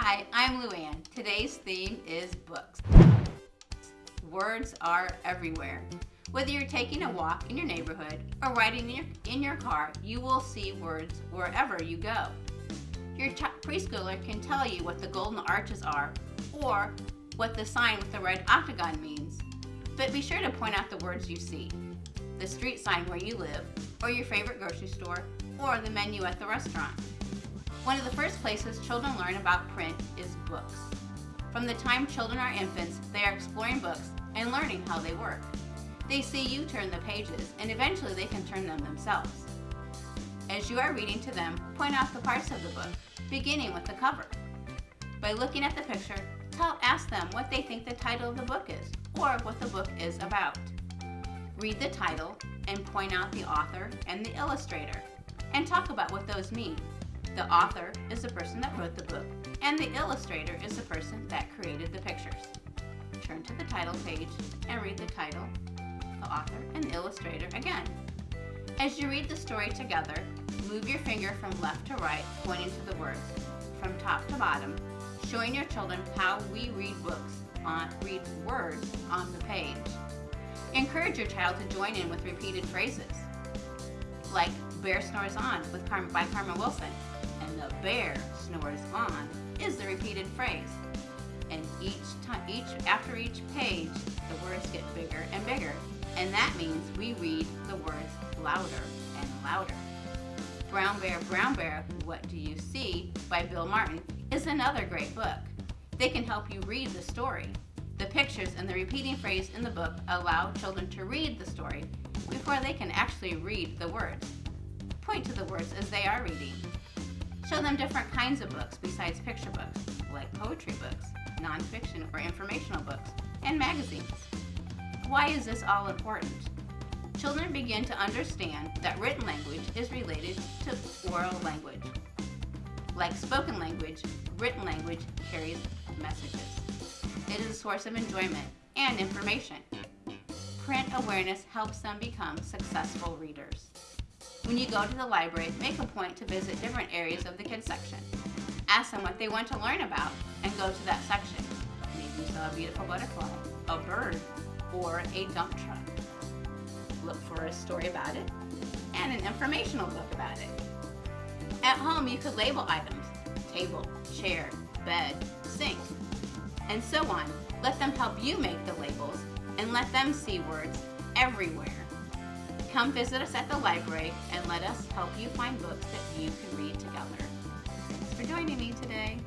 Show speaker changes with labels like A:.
A: Hi, I'm Luann. Today's theme is books. Words are everywhere. Whether you're taking a walk in your neighborhood or riding in your, in your car, you will see words wherever you go. Your preschooler can tell you what the golden arches are or what the sign with the red octagon means, but be sure to point out the words you see. The street sign where you live, or your favorite grocery store, or the menu at the restaurant. One of the first places children learn about print is books. From the time children are infants, they are exploring books and learning how they work. They see you turn the pages, and eventually they can turn them themselves. As you are reading to them, point out the parts of the book, beginning with the cover. By looking at the picture, tell, ask them what they think the title of the book is, or what the book is about. Read the title and point out the author and the illustrator, and talk about what those mean. The author is the person that wrote the book, and the illustrator is the person that created the pictures. Turn to the title page and read the title, the author, and the illustrator again. As you read the story together, move your finger from left to right, pointing to the words, from top to bottom, showing your children how we read books on read words on the page. Encourage your child to join in with repeated phrases, like Bear Snores On with Car by Karma Wilson, and the bear snores on is the repeated phrase. And each time, each after each page, the words get bigger and bigger, and that means we read the words louder and louder. Brown Bear, Brown Bear, What Do You See by Bill Martin is another great book. They can help you read the story. The pictures and the repeating phrase in the book allow children to read the story before they can actually read the words. Point to the words as they are reading. Show them different kinds of books besides picture books, like poetry books, nonfiction or informational books, and magazines. Why is this all important? Children begin to understand that written language is related to oral language. Like spoken language, written language carries messages. It is a source of enjoyment and information. Print awareness helps them become successful readers. When you go to the library, make a point to visit different areas of the kids section. Ask them what they want to learn about and go to that section. Maybe you saw a beautiful butterfly, a bird, or a dump truck. Look for a story about it and an informational book about it. At home, you could label items, table, chair, bed, sink, and so on. Let them help you make the labels and let them see words everywhere. Come visit us at the library and let us help you find books that you can read together. Thanks for joining me today.